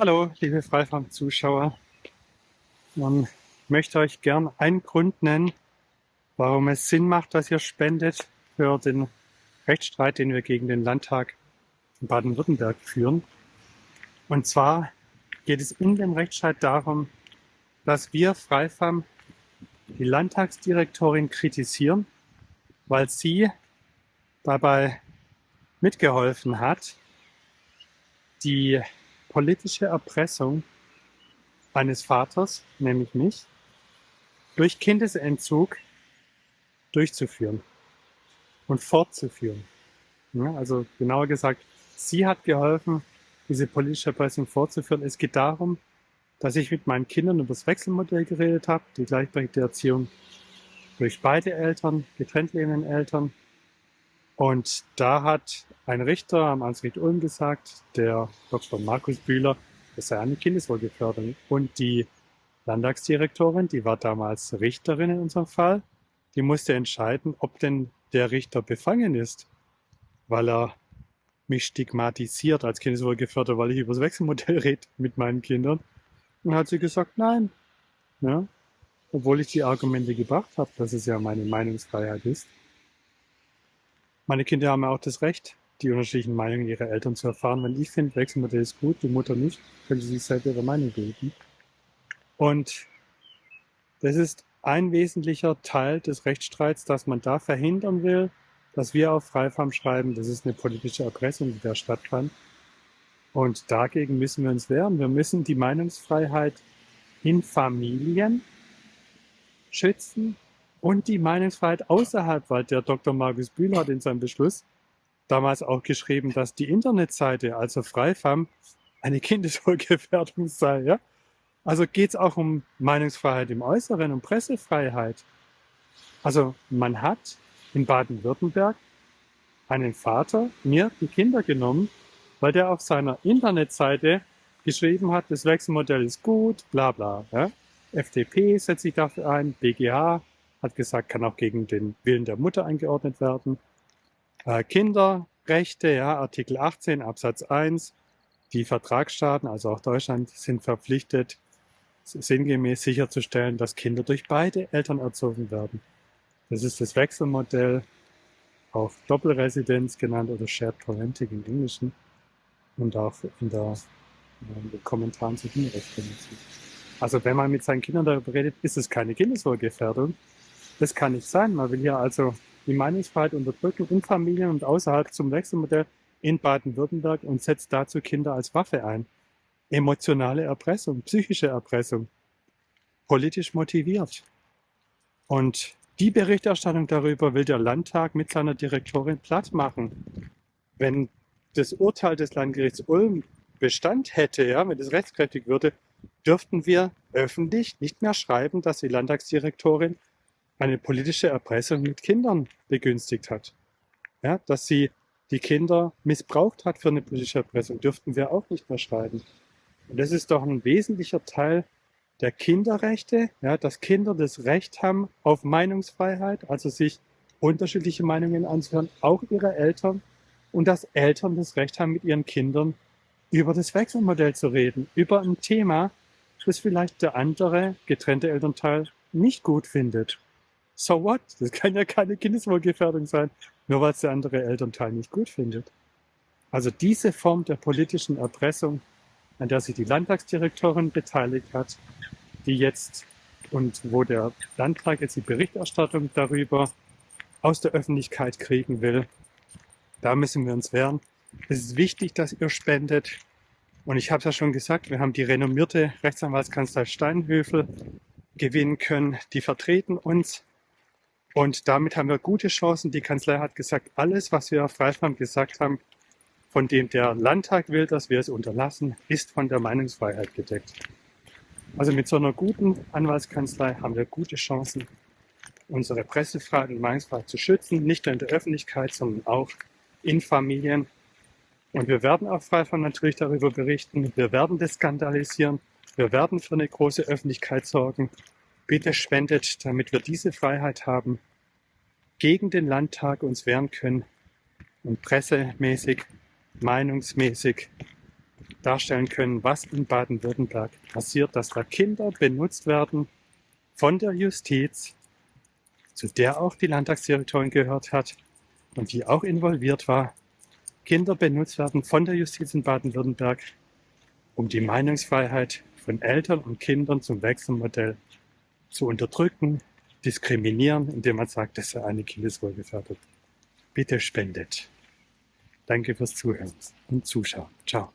Hallo, liebe Freifarm-Zuschauer. Ich möchte euch gern einen Grund nennen, warum es Sinn macht, dass ihr spendet für den Rechtsstreit, den wir gegen den Landtag in Baden-Württemberg führen. Und zwar geht es in dem Rechtsstreit darum, dass wir Freifam die Landtagsdirektorin kritisieren, weil sie dabei mitgeholfen hat, die politische Erpressung eines Vaters, nämlich mich, durch Kindesentzug durchzuführen und fortzuführen. Ja, also genauer gesagt, sie hat geholfen, diese politische Erpressung fortzuführen. Es geht darum, dass ich mit meinen Kindern über das Wechselmodell geredet habe, die gleichberechtigte Erziehung durch beide Eltern, getrennt lebenden Eltern. Und da hat ein Richter am Amtsgericht Ulm gesagt, der Dr. Markus Bühler, das sei eine Kindeswohlgefährdung. Und die Landtagsdirektorin, die war damals Richterin in unserem Fall, die musste entscheiden, ob denn der Richter befangen ist, weil er mich stigmatisiert als Kindeswohlgefährder, weil ich über das Wechselmodell rede mit meinen Kindern. Und hat sie gesagt, nein. Ja, obwohl ich die Argumente gebracht habe, dass es ja meine Meinungsfreiheit ist. Meine Kinder haben ja auch das Recht, die unterschiedlichen Meinungen ihrer Eltern zu erfahren. Wenn ich finde, Wechselmodell ist gut, die Mutter nicht, können sie sich selber ihre Meinung bilden. Und das ist ein wesentlicher Teil des Rechtsstreits, dass man da verhindern will, dass wir auf Freifarm schreiben, das ist eine politische Erpressung, die da stattfand. Und dagegen müssen wir uns wehren. Wir müssen die Meinungsfreiheit in Familien schützen und die Meinungsfreiheit außerhalb, weil der Dr. Markus Bühler hat in seinem Beschluss damals auch geschrieben, dass die Internetseite, also Freifam, eine Kindeswohlgefährdung sei. Ja? Also geht es auch um Meinungsfreiheit im Äußeren, um Pressefreiheit. Also man hat in Baden-Württemberg einen Vater mir die Kinder genommen, weil der auf seiner Internetseite geschrieben hat, das Wechselmodell ist gut, bla bla. Ja? FDP setzt sich dafür ein, BGH hat gesagt, kann auch gegen den Willen der Mutter eingeordnet werden. Äh, Kinderrechte, ja, Artikel 18 Absatz 1, die Vertragsstaaten, also auch Deutschland, sind verpflichtet, sinngemäß sicherzustellen, dass Kinder durch beide Eltern erzogen werden. Das ist das Wechselmodell, auch Doppelresidenz genannt oder Shared Parenting im Englischen und auch in, der, in den Kommentaren zu Kinderrechten. Also wenn man mit seinen Kindern darüber redet, ist es keine Kindeswohlgefährdung. Das kann nicht sein. Man will hier also die Meinungsfreiheit unterdrücken in Familien und außerhalb zum Wechselmodell in Baden-Württemberg und setzt dazu Kinder als Waffe ein. Emotionale Erpressung, psychische Erpressung, politisch motiviert. Und die Berichterstattung darüber will der Landtag mit seiner Direktorin platt machen. Wenn das Urteil des Landgerichts Ulm Bestand hätte, ja, wenn es rechtskräftig würde, dürften wir öffentlich nicht mehr schreiben, dass die Landtagsdirektorin eine politische Erpressung mit Kindern begünstigt hat. Ja, dass sie die Kinder missbraucht hat für eine politische Erpressung, dürften wir auch nicht mehr schreiben. Und das ist doch ein wesentlicher Teil der Kinderrechte, ja, dass Kinder das Recht haben auf Meinungsfreiheit, also sich unterschiedliche Meinungen anzuhören, auch ihre Eltern, und dass Eltern das Recht haben, mit ihren Kindern über das Wechselmodell zu reden, über ein Thema, das vielleicht der andere getrennte Elternteil nicht gut findet so what? Das kann ja keine Kindeswohlgefährdung sein, nur weil es der andere Elternteil nicht gut findet. Also diese Form der politischen Erpressung, an der sich die Landtagsdirektorin beteiligt hat, die jetzt und wo der Landtag jetzt die Berichterstattung darüber aus der Öffentlichkeit kriegen will, da müssen wir uns wehren. Es ist wichtig, dass ihr spendet. Und ich habe es ja schon gesagt, wir haben die renommierte Rechtsanwaltskanzlei Steinhöfel gewinnen können. Die vertreten uns und damit haben wir gute Chancen. Die Kanzlei hat gesagt, alles, was wir auf Freifam gesagt haben, von dem der Landtag will, dass wir es unterlassen, ist von der Meinungsfreiheit gedeckt. Also mit so einer guten Anwaltskanzlei haben wir gute Chancen, unsere Pressefreiheit und Meinungsfreiheit zu schützen, nicht nur in der Öffentlichkeit, sondern auch in Familien. Und wir werden auf Freifam natürlich darüber berichten. Wir werden das skandalisieren. Wir werden für eine große Öffentlichkeit sorgen. Bitte spendet, damit wir diese Freiheit haben, gegen den Landtag uns wehren können und pressemäßig, meinungsmäßig darstellen können, was in Baden-Württemberg passiert, dass da Kinder benutzt werden von der Justiz, zu der auch die Landtagsdirektorin gehört hat und die auch involviert war. Kinder benutzt werden von der Justiz in Baden-Württemberg, um die Meinungsfreiheit von Eltern und Kindern zum Wechselmodell zu unterdrücken, diskriminieren, indem man sagt, das sei eine Kindeswohlgefährdung. Bitte spendet. Danke fürs Zuhören und Zuschauen. Ciao.